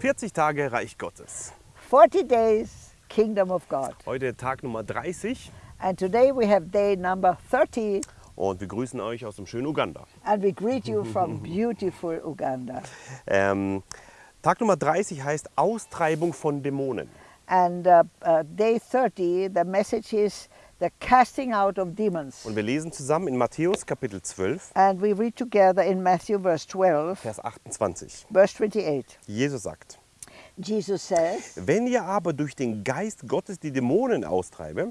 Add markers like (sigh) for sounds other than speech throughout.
40 Tage Reich Gottes. 40 days, Kingdom of God. Heute Tag Nummer 30 And today we have day number 30, und wir grüßen euch aus dem schönen Uganda. and we greet you from beautiful Uganda. Ähm, Tag Nummer 30 heißt Austreibung von Dämonen. And uh, uh, day 30, the message is the casting out of demons. Und wir lesen zusammen in Matthäus Kapitel 12, And we read together in Matthew verse 12, Vers 28. verse 28. Jesus sagt, Jesus says, wenn ihr aber durch den Geist Gottes die Dämonen austreibe,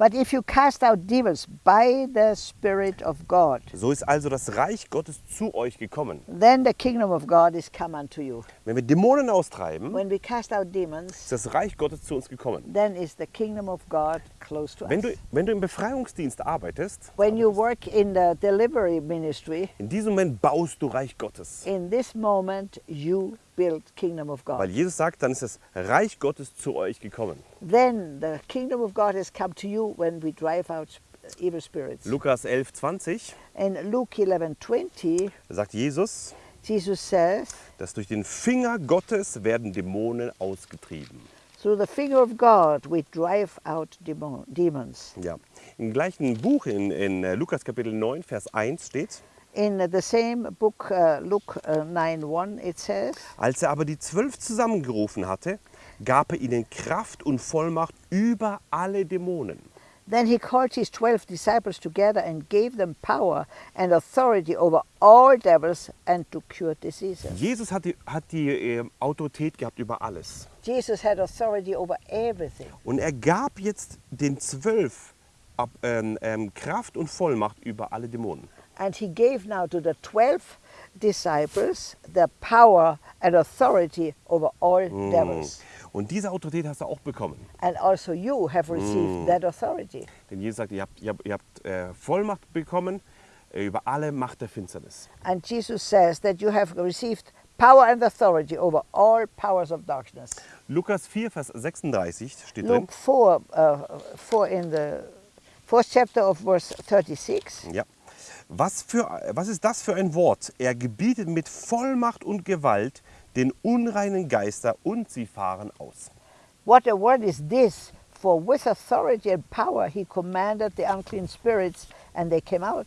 But if you cast out demons by the Spirit of God, so ist also das Reich Gottes zu euch gekommen. then the kingdom of God is come unto you. Wenn wir Dämonen austreiben, When we cast out demons, ist das Reich Gottes zu uns gekommen. then is the kingdom of God close to Wenn us. du, wenn du im Befreiungsdienst arbeitest, When you work in the delivery ministry, in diesem Moment baust du Reich Gottes. in this moment you build kingdom of Weil God. Jesus sagt, dann ist das Reich Gottes zu euch gekommen. Then the kingdom of God has come to you when we drive out evil spirits. Lukas 11, 20 In Luke 11:20, sagt Jesus, Jesus says, dass durch den Finger Gottes werden Dämonen ausgetrieben. "Through the finger of God we drive out demon- demons." Ja. Im gleichen Buch in, in äh, Lukas Kapitel 9, Vers 1 steht, In the same book, uh, Luke uh, 9:1, it says, als er aber die zwölf zusammengerufen hatte, gab er ihnen Kraft und Vollmacht über alle Dämonen. Then he called his twelve disciples together and gave them power and authority over all devils and to cure diseases. Jesus hat die, hat die äh, Autorität gehabt über alles. Jesus had authority over everything. Und er gab jetzt den zwölf ab, ähm, ähm, Kraft und Vollmacht über alle Dämonen. And he gave now to the twelve disciples the power and authority over all devils. Und diese Autorität hast du auch bekommen. And also you have received that authority. Denn Jesus sagt, ihr habt, ihr habt, ihr habt äh, Vollmacht bekommen äh, über alle Macht der Finsternis. And Jesus says that you have received power and authority over all powers of darkness. Lukas 4, Vers 36 steht drin. Luke 4, uh, 4 in the fourth chapter of verse 36. Ja. Was, für, was ist das für ein Wort? Er gebietet mit Vollmacht und Gewalt den unreinen Geister und sie fahren aus. What a word is this? For with authority and power he commanded the unclean spirits, and they came out.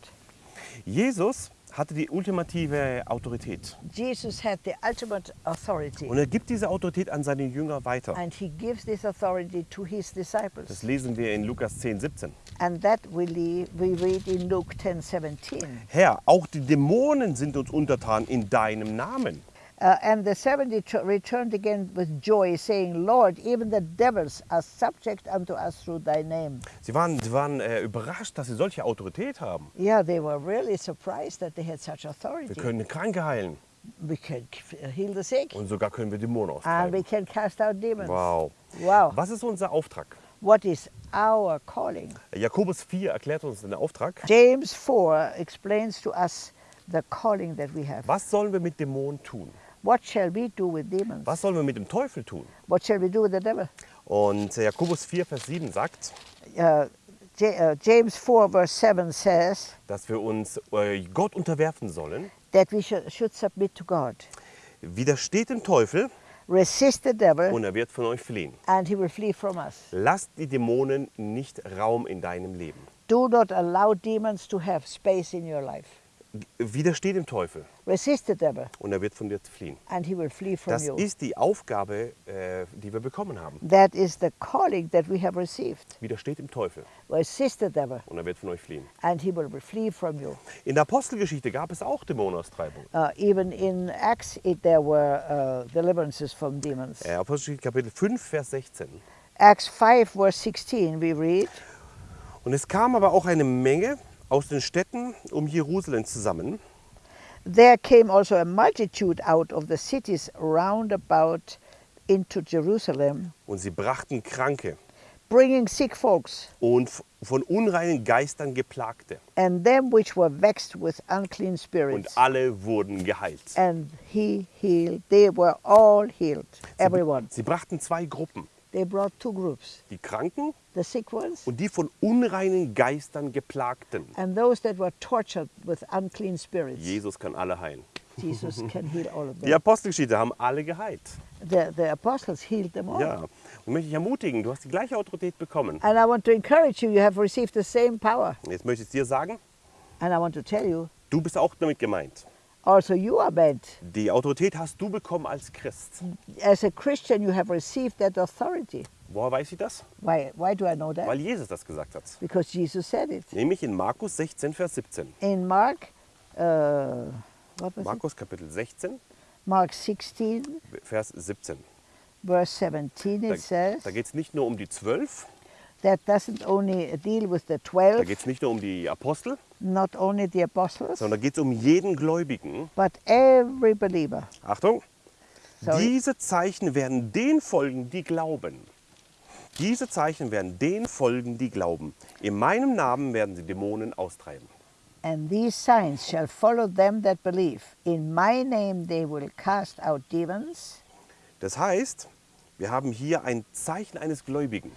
Jesus hatte die ultimative Autorität. Jesus had the ultimate authority, Und er gibt diese Autorität an seine Jünger weiter. and he gives this authority to his Das disciples. lesen wir in Lukas 10, 17. And that we read in Luke 10 17. Herr, auch die Dämonen sind uns untertan in deinem Namen. Uh, and the 70 tr- returned again with joy, saying, Lord, even the devils are subject unto us through thy name. Sie waren, sie waren äh, überrascht, dass sie solche Autorität haben. Yeah, they were really surprised that they had such Wir authority. können Kranke heilen We can heal the sick, und sogar können wir Dämonen and we austreiben. can cast out demons. Wow. Wow. Was ist unser Auftrag? What is our calling? Jakobus 4 erklärt uns den Auftrag. James 4 explains to us the calling that we have. Was sollen wir mit Dämonen tun? What shall we do with demons? Was sollen wir mit dem Teufel tun? What shall we do with the devil? Und Jakobus 4, Vers 7 sagt, Uh, James 4 verse 7 says dass wir uns äh, Gott unterwerfen sollen. that we should, should submit to God. Widersteht dem Teufel Resist the devil und er wird von euch fliehen. and he will flee from us. Lasst die Dämonen nicht Raum in deinem Leben. Do not allow demons to have space in your life. Widersteht dem Teufel Resist the devil und er wird von dir fliehen. and he will flee from Das you. ist die Aufgabe, äh, die wir bekommen haben. That is the calling that we have received. Widersteht dem Teufel Resist the devil und er wird von euch fliehen. and he will flee from you. In der Apostelgeschichte gab es auch Dämonenaustreibung. Uh, even in Acts, it, there were uh, deliverances from demons. Äh, Apostelgeschichte Kapitel 5, Vers 16. Acts 5, verse 16, we read, Und es kam aber auch eine Menge aus den Städten um Jerusalem zusammen, There came also a multitude out of the cities round about into Jerusalem, und sie brachten Kranke bringing sick folks, und von unreinen Geistern geplagte. and them which were vexed with unclean Und spirits. alle wurden geheilt. And he healed. They were all healed, everyone. Sie brachten zwei Gruppen, They brought two groups die Kranken the sick ones und die von unreinen Geistern geplagten. and those that were tortured with unclean spirits. Jesus kann alle heilen. Jesus (laughs) can heal all of them. Die Apostelgeschichte haben alle geheilt. The, the apostles healed them all. Ja. Und möchte ich ermutigen, du hast die gleiche Autorität bekommen. And I want to encourage you, you have received the same power. Jetzt möchte ich dir sagen, And I want to tell you, du bist auch damit gemeint. Also you are meant. Die Autorität hast du bekommen als Christ. As a Christian, you have received that authority. Woher weiß ich das? Why, why do I know that? Weil Jesus das gesagt hat. Because Jesus said it. Nämlich in Markus 16, Vers 17. In Mark, uh, what was it? Markus Kapitel 16, Mark 16, Vers 17. verse 17, Da, it says da geht es nicht nur um die zwölf, that doesn't only deal with the da 12, geht es nicht nur um die Apostel, not only the apostles, sondern geht es um jeden Gläubigen. but every believer. Achtung! Sorry. Diese Zeichen werden den folgen, die glauben. Diese Zeichen werden den folgen, die glauben. In meinem Namen werden sie Dämonen austreiben. And these signs shall follow them that believe. In my name they will cast out demons. Das heißt, wir haben hier ein Zeichen eines Gläubigen.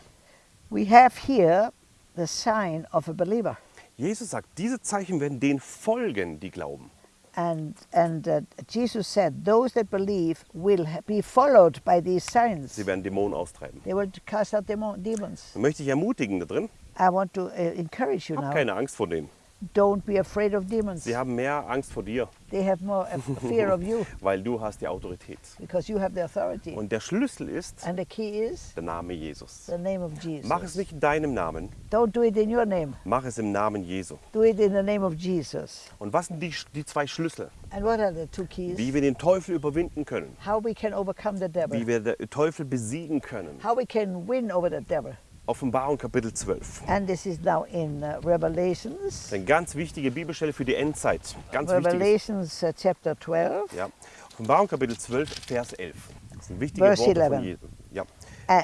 We have here the sign of a believer. Jesus sagt, diese Zeichen werden den folgen, die glauben. And, and uh, Jesus said, Those that believe will be followed by these signs. Sie werden Dämonen austreiben. They will cast out demo- demons. Möchte ich ermutigen da drin, I want to uh, encourage you hab now. keine Angst vor denen. Don't be afraid of demons. Sie haben mehr Angst vor dir, They have more fear of you (laughs) weil du hast die Autorität. because you have the authority. Und der Schlüssel ist And the key is der Name Jesus. the name of Jesus. Mach es nicht in deinem Namen, Don't do it in your name. mach es im Namen Jesu. Do it in the name of Jesus. Und was sind die, die zwei Schlüssel? And what are the two keys? Wie wir den Teufel überwinden können, How we can overcome the devil. wie wir den Teufel besiegen können. How we can win over the devil. Offenbarung Kapitel 12. And this is now in uh, Revelations. Ist eine ganz wichtige Bibelstelle für die Endzeit. Ganz. Revelations uh, chapter 12. Ja. Offenbarung Kapitel 12, Vers 11. Das sind wichtige Verse Worte 11. von Jesus. Ja. Uh,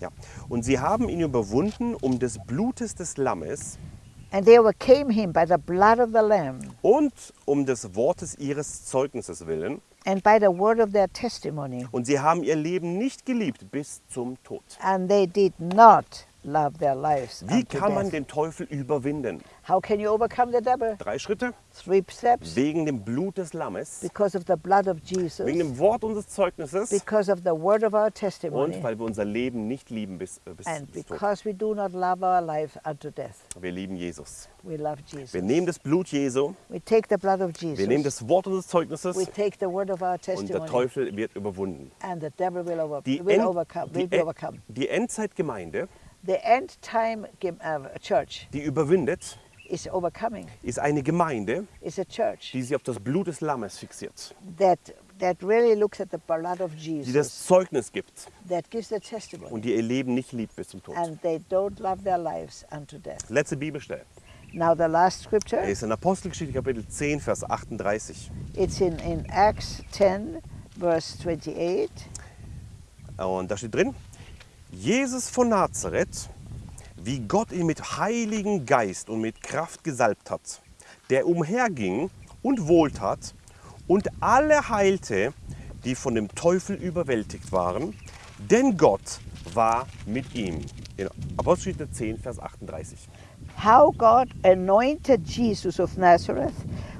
Ja. Und sie haben ihn überwunden um des Blutes des Lammes and they overcame him by the blood of the Lamb und um des Wortes ihres Zeugnisses willen. And by the word of their testimony. Und sie haben ihr Leben nicht geliebt bis zum Tod. And they did not love their lives Wie kann man den Teufel überwinden? How can you overcome the devil? Drei Schritte. Three steps. Wegen dem Blut des Lammes, Because of the blood of Jesus. wegen dem Wort unseres Zeugnisses Because of the word of our und testimony. weil wir unser Leben nicht lieben bis, äh, bis And Tod. because we do not love our life unto death. Wir lieben Jesus. We love Jesus. Wir nehmen das Blut Jesu, We take the blood of wir nehmen Jesus. das Wort unseres Zeugnisses We take the word of our und der testimony. Teufel wird überwunden. And the devil will, over, Die, will overcome. Will die, be En- overcome. die Endzeitgemeinde, Church die überwindet, ist eine Gemeinde, Is a church die sich auf das Blut des Lammes fixiert, that that really looks at the blood of die das. Zeugnis gibt That gives the testimony. und die ihr Leben nicht liebt bis zum Tod. And they don't love their lives unto death. Letzte Bibelstelle Now the last scripture. ist in Apostelgeschichte Kapitel 10, Vers 38. It's in, in Acts 10, verse 28. Und da steht drin, Jesus von Nazareth, wie Gott ihn mit Heiligen Geist und mit Kraft gesalbt hat, der umherging und wohltat und alle heilte, die von dem Teufel überwältigt waren, denn Gott war mit ihm. In Apostelgeschichte 10, Vers 38. How God anointed Jesus of Nazareth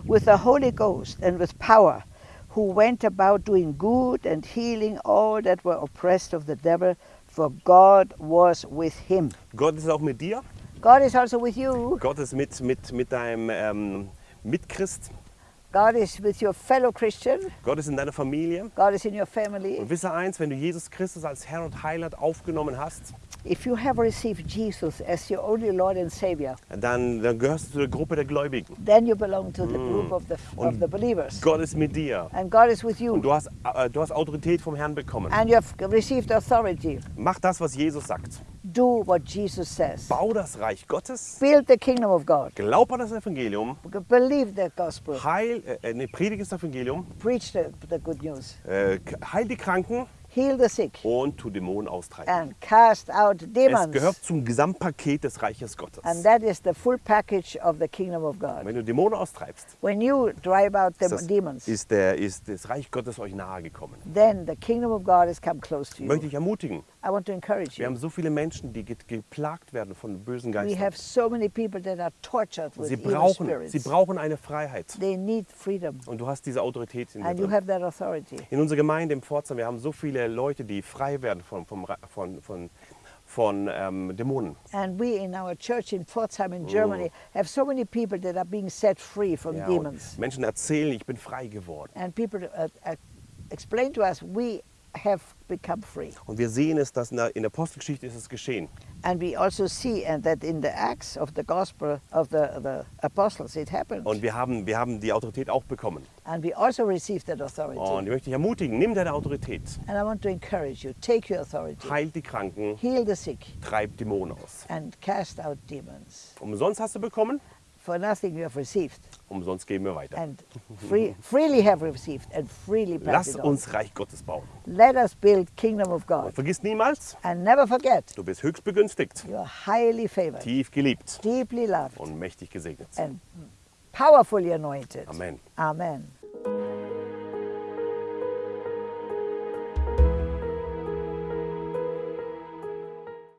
with the Holy Ghost and with power, who went about doing good and healing all that were oppressed of the devil, for God was with him. Gott ist auch mit dir. God is also with you. Gott ist mit, mit, mit deinem ähm, Mitchrist. God is with your fellow Christian. Gott ist in deiner Familie. God is in your family. Und wisse eins, wenn du Jesus Christus als Herr und Heiland aufgenommen hast, If you have received Jesus as your only Lord and Savior, dann, dann gehörst du zu der Gruppe der Gläubigen. then you belong to the mm. group of the, of the believers. Gott ist mit dir. And God is with Und you. du hast, äh, du hast Autorität vom Herrn bekommen. And you have received authority. Mach das, was Jesus sagt. Do what Jesus says. Bau das Reich Gottes. Build the kingdom of God. Glaub an das Evangelium. Believe the gospel. Heil, äh, ne, predige das Evangelium. Preach the, the good news. Äh, heil die Kranken Heal the sick. und tu Dämonen austreiben. And cast out Es demons. gehört zum Gesamtpaket des Reiches Gottes. And that is the full package of the kingdom of God. Wenn du Dämonen austreibst, When you drive out the ist das, demons, ist, der, ist das Reich Gottes euch nahe gekommen. then the kingdom of God has come close to Ich möchte you. dich ermutigen, I want to encourage Wir haben so viele Menschen, die ge geplagt werden von bösen We Geistern. have so many people that are tortured with Sie brauchen, sie brauchen eine Freiheit. They need freedom, Und du hast diese Autorität in dir and you drin. have that authority. In unserer Gemeinde im Pforzheim, wir haben so viele Leute, die frei werden von, Ra- von, von, von ähm, Dämonen. And we in our church in Pforzheim in Germany have so many people that are being set free from Ja, demons. und Menschen erzählen, ich bin frei geworden. And people uh, uh, explain to us, we have become free. Und wir sehen es, dass in der, in der Apostelgeschichte ist es geschehen. And we also see and that in the Acts of the Gospel of the, the Apostles it happened. Und wir haben, wir haben die Autorität auch bekommen. And we also received that authority. Und ich möchte dich ermutigen, nimm deine Autorität, And I want to encourage you, take your authority, heil die Kranken, heal the sick, treib Dämonen aus. and cast out demons. Umsonst hast du bekommen, For nothing you have received, umsonst geben wir weiter. and free, freely have received, and freely Lass uns Reich Gottes bauen. Let us build kingdom of Und God. vergiss niemals, And never forget, du bist höchst begünstigt, you are highly favored, tief geliebt deeply loved, und mächtig gesegnet. and powerfully anointed. Amen. Amen.